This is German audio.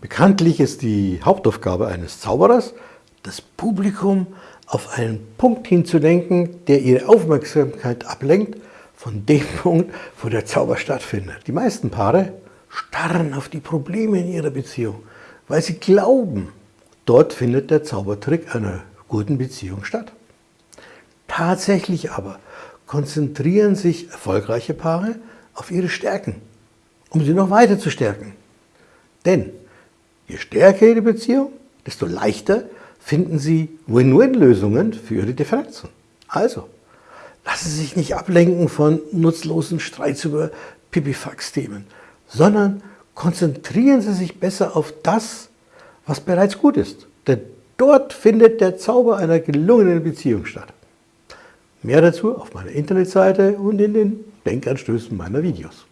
Bekanntlich ist die Hauptaufgabe eines Zauberers, das Publikum auf einen Punkt hinzulenken, der ihre Aufmerksamkeit ablenkt von dem Punkt, wo der Zauber stattfindet. Die meisten Paare starren auf die Probleme in ihrer Beziehung, weil sie glauben, dort findet der Zaubertrick einer guten Beziehung statt. Tatsächlich aber konzentrieren sich erfolgreiche Paare auf ihre Stärken, um sie noch weiter zu stärken. Denn Je stärker Ihre Beziehung, desto leichter finden Sie Win-Win-Lösungen für Ihre Differenzen. Also, lassen Sie sich nicht ablenken von nutzlosen Streits über Pipifax-Themen, sondern konzentrieren Sie sich besser auf das, was bereits gut ist. Denn dort findet der Zauber einer gelungenen Beziehung statt. Mehr dazu auf meiner Internetseite und in den Denkanstößen meiner Videos.